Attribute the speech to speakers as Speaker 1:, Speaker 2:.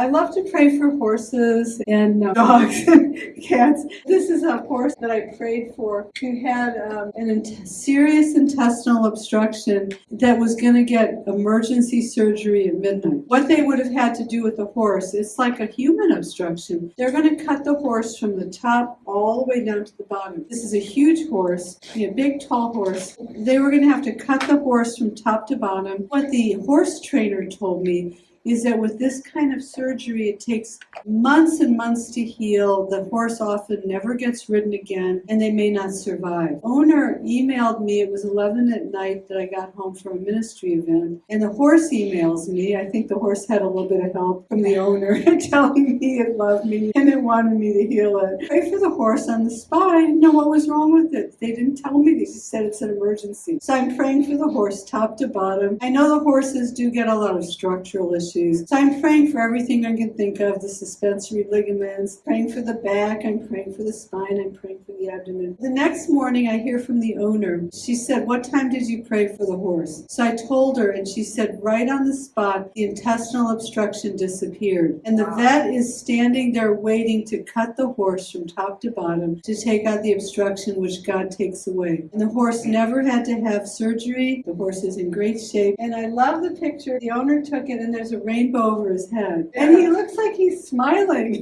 Speaker 1: I love to pray for horses and uh, dogs and cats. This is a horse that I prayed for who had um, an int- serious intestinal obstruction that was going to get emergency surgery at midnight. What they would have had to do with the horse, it's like a human obstruction. They're going to cut the horse from the top all the way down to the bottom. This is a huge horse, a big, tall horse. They were going to have to cut the horse from top to bottom. What the horse trainer told me is that with this kind of surgery, it takes months and months to heal. The horse often never gets ridden again, and they may not survive. Owner emailed me, it was 11 at night that I got home from a ministry event, and the horse emails me. I think the horse had a little bit of help from the owner telling me it loved me and it wanted me to heal it. Pray for the horse on the spot. I didn't know what was wrong with it. They didn't tell me, they just said it's an emergency. So I'm praying for the horse top to bottom. I know the horses do get a lot of structural So I'm praying for everything I can think of the suspensory ligaments, praying for the back, I'm praying for the spine, I'm praying for the abdomen. The next morning, I hear from the owner. She said, What time did you pray for the horse? So I told her, and she said, Right on the spot, the intestinal obstruction disappeared. And the vet is standing there waiting to cut the horse from top to bottom to take out the obstruction which God takes away. And the horse never had to have surgery. The horse is in great shape. And I love the picture. The owner took it, and there's a rainbow over his head. And he looks like he's smiling.